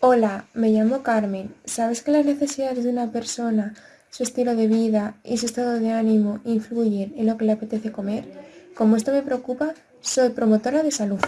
Hola, me llamo Carmen. ¿Sabes que las necesidades de una persona, su estilo de vida y su estado de ánimo influyen en lo que le apetece comer? Como esto me preocupa, soy promotora de salud.